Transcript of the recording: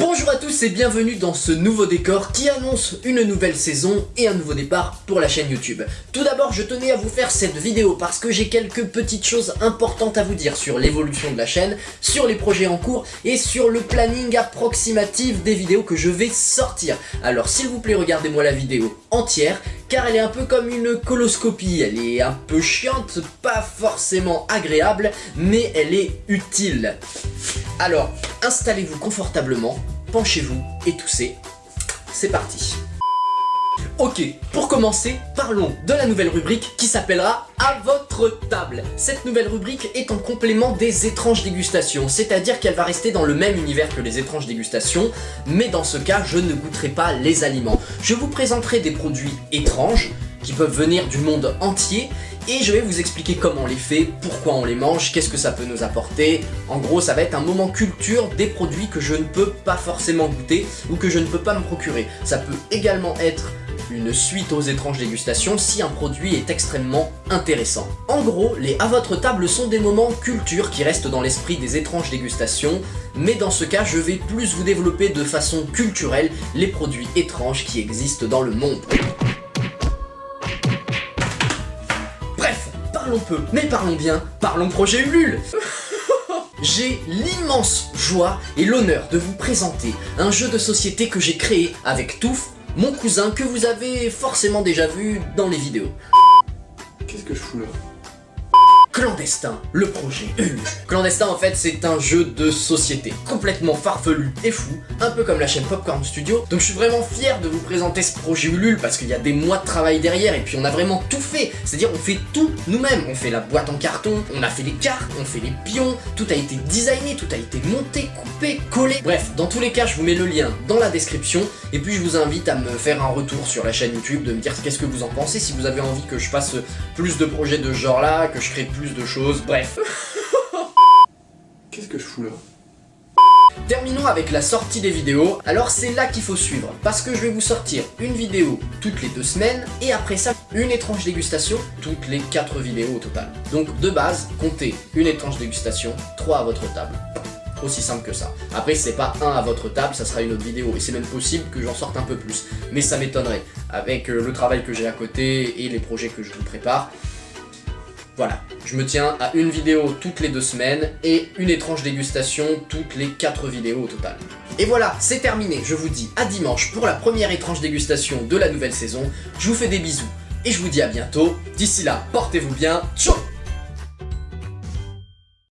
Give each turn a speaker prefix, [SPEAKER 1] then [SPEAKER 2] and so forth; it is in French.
[SPEAKER 1] Bonjour à tous et bienvenue dans ce nouveau décor qui annonce une nouvelle saison et un nouveau départ pour la chaîne YouTube. Tout d'abord, je tenais à vous faire cette vidéo parce que j'ai quelques petites choses importantes à vous dire sur l'évolution de la chaîne, sur les projets en cours et sur le planning approximatif des vidéos que je vais sortir. Alors s'il vous plaît, regardez-moi la vidéo entière car elle est un peu comme une coloscopie, elle est un peu chiante, pas forcément agréable, mais elle est utile. Alors, installez-vous confortablement, penchez-vous et toussez. C'est parti Ok, pour commencer, parlons de la nouvelle rubrique qui s'appellera À votre table. Cette nouvelle rubrique est en complément des étranges dégustations, c'est-à-dire qu'elle va rester dans le même univers que les étranges dégustations, mais dans ce cas, je ne goûterai pas les aliments. Je vous présenterai des produits étranges, qui peuvent venir du monde entier et je vais vous expliquer comment on les fait, pourquoi on les mange, qu'est-ce que ça peut nous apporter. En gros, ça va être un moment culture des produits que je ne peux pas forcément goûter ou que je ne peux pas me procurer. Ça peut également être une suite aux étranges dégustations si un produit est extrêmement intéressant. En gros, les à votre table sont des moments culture qui restent dans l'esprit des étranges dégustations, mais dans ce cas, je vais plus vous développer de façon culturelle les produits étranges qui existent dans le monde. Parlons peu, mais parlons bien, parlons projet Ulule J'ai l'immense joie et l'honneur de vous présenter un jeu de société que j'ai créé avec Touf, mon cousin que vous avez forcément déjà vu dans les vidéos.
[SPEAKER 2] Qu'est-ce que je fous là?
[SPEAKER 1] Clandestin, le projet Ulule. Clandestin en fait c'est un jeu de société complètement farfelu et fou, un peu comme la chaîne Popcorn Studio. Donc je suis vraiment fier de vous présenter ce projet Ulule parce qu'il y a des mois de travail derrière et puis on a vraiment tout fait. C'est-à-dire on fait tout nous-mêmes. On fait la boîte en carton, on a fait les cartes, on fait les pions, tout a été designé, tout a été monté, coupé, collé. Bref, dans tous les cas je vous mets le lien dans la description et puis je vous invite à me faire un retour sur la chaîne YouTube, de me dire qu'est-ce que vous en pensez, si vous avez envie que je fasse plus de projets de genre là, que je crée plus de choses, bref.
[SPEAKER 2] Qu'est-ce que je fous là
[SPEAKER 1] Terminons avec la sortie des vidéos, alors c'est là qu'il faut suivre, parce que je vais vous sortir une vidéo toutes les deux semaines, et après ça, une étrange dégustation toutes les quatre vidéos au total. Donc de base, comptez une étrange dégustation, 3 à votre table. Aussi simple que ça. Après, c'est pas un à votre table, ça sera une autre vidéo. Et c'est même possible que j'en sorte un peu plus. Mais ça m'étonnerait. Avec euh, le travail que j'ai à côté et les projets que je vous prépare, voilà, je me tiens à une vidéo toutes les deux semaines et une étrange dégustation toutes les quatre vidéos au total. Et voilà, c'est terminé, je vous dis à dimanche pour la première étrange dégustation de la nouvelle saison, je vous fais des bisous et je vous dis à bientôt, d'ici là, portez-vous bien, ciao